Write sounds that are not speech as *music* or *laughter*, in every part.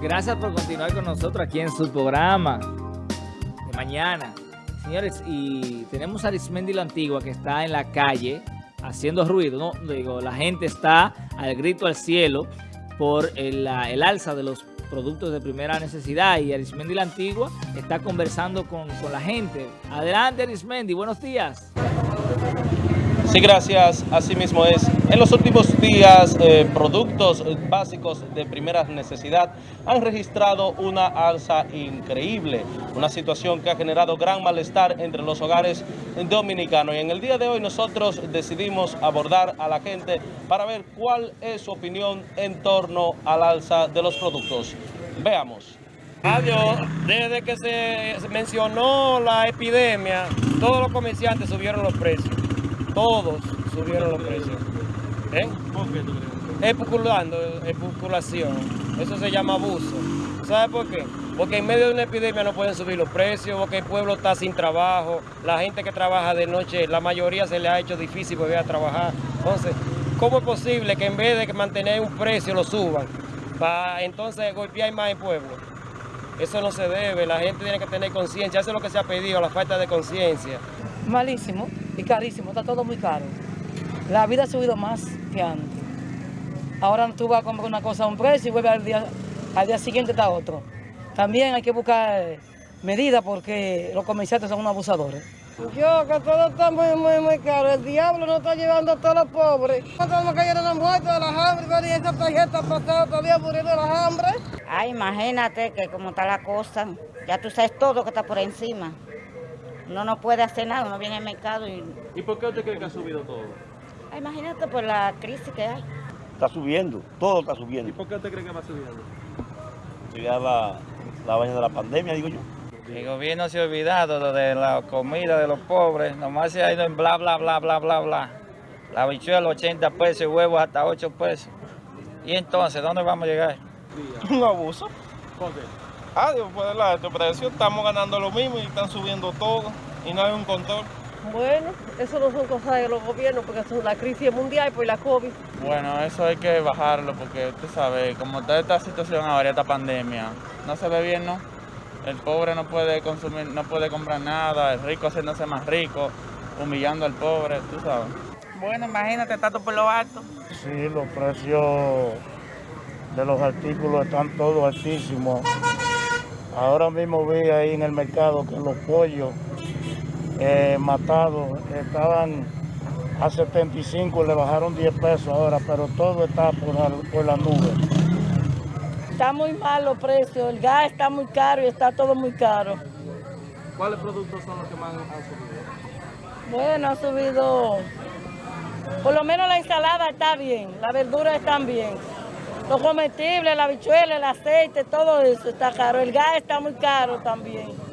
Gracias por continuar con nosotros aquí en su programa de mañana. Señores, y tenemos a Arismendi la Antigua que está en la calle haciendo ruido, ¿no? Digo, la gente está al grito al cielo por el, el alza de los productos de primera necesidad y Arismendi la Antigua está conversando con, con la gente. Adelante Arismendi, buenos días. Sí, gracias. Así mismo es. En los últimos días, eh, productos básicos de primera necesidad han registrado una alza increíble, una situación que ha generado gran malestar entre los hogares dominicanos. Y en el día de hoy nosotros decidimos abordar a la gente para ver cuál es su opinión en torno al alza de los productos. Veamos. Adiós, desde que se mencionó la epidemia, todos los comerciantes subieron los precios todos subieron los precios. ¿Eh? ¿Por qué tú crees? Especulando, especulación. Eso se llama abuso. ¿Sabe por qué? Porque en medio de una epidemia no pueden subir los precios, porque el pueblo está sin trabajo, la gente que trabaja de noche, la mayoría se le ha hecho difícil volver a trabajar. Entonces, ¿cómo es posible que en vez de mantener un precio lo suban? Para entonces golpear más el pueblo. Eso no se debe, la gente tiene que tener conciencia, eso es lo que se ha pedido, la falta de conciencia. Malísimo y carísimo, está todo muy caro. La vida ha subido más que antes. Ahora tú vas a comprar una cosa a un precio y vuelve al día, al día siguiente está otro. También hay que buscar medidas porque los comerciantes son unos abusadores. Yo, que todo está muy, muy, muy caro. El diablo nos está llevando a todos los pobres. Estamos cayendo en la muerte de las hambres y esa tarjeta pasada todavía muriendo de las hambres. Ay, imagínate que como está la cosa, ya tú sabes todo que está por encima. Uno no puede hacer nada, uno viene al mercado y... ¿Y por qué usted cree que ha subido todo? Ay, imagínate por la crisis que hay. Está subiendo, todo está subiendo. ¿Y por qué usted cree que va subiendo? Ya la, la vaina de la pandemia, digo yo. El gobierno se ha olvidado de la comida de los pobres, nomás se ha ido en bla, bla, bla, bla, bla, bla. La bichuela 80 pesos y huevos hasta 8 pesos. ¿Y entonces dónde vamos a llegar? *laughs* Un abuso. ¿Por qué? Adiós, pues la este precio, estamos ganando lo mismo y están subiendo todo y no hay un control. Bueno, eso no son cosas de los gobiernos porque es la crisis mundial por la COVID. Bueno, eso hay que bajarlo porque tú sabes, como está esta situación ahora, esta pandemia, no se ve bien, ¿no? El pobre no puede consumir, no puede comprar nada, el rico haciéndose más rico, humillando al pobre, tú sabes. Bueno, imagínate, tanto por lo alto. Sí, los precios de los artículos están todos altísimos. Ahora mismo vi ahí en el mercado que los pollos eh, matados estaban a 75, le bajaron 10 pesos ahora, pero todo está por la, por la nube. Está muy mal los precios, el gas está muy caro y está todo muy caro. ¿Cuáles productos son los que más han subido? Bueno, ha subido, por lo menos la ensalada está bien, las verduras están bien. Los comestibles, la bichuela, el aceite, todo eso está caro. El gas está muy caro también.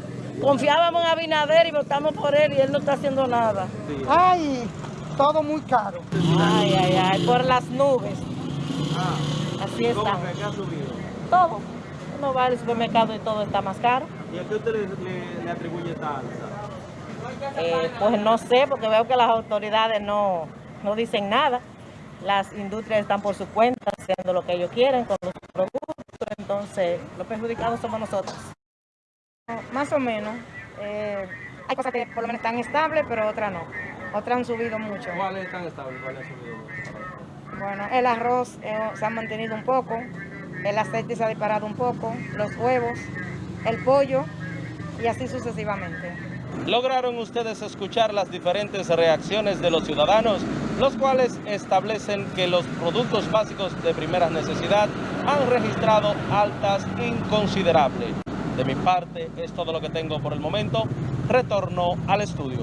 Confiábamos en Abinader y votamos por él y él no está haciendo nada. Ay, todo muy caro. Ay, ay, ay, por las nubes. Ah, Así está. ¿Cómo que qué ha subido? Todo. Uno va al supermercado y todo está más caro. ¿Y a qué usted le atribuye esta alza? Eh, pues no sé, porque veo que las autoridades no, no dicen nada. Las industrias están por su cuenta haciendo lo que ellos quieren con los productos, entonces los perjudicados somos nosotros. Más o menos. Eh, hay cosas que por lo menos están estables, pero otras no. Otras han subido mucho. ¿Cuáles están estables? ¿Cuáles han subido? Bueno, el arroz eh, se ha mantenido un poco, el aceite se ha disparado un poco, los huevos, el pollo y así sucesivamente. ¿Lograron ustedes escuchar las diferentes reacciones de los ciudadanos, los cuales establecen que los productos básicos de primera necesidad han registrado altas inconsiderables? De mi parte es todo lo que tengo por el momento. Retorno al estudio.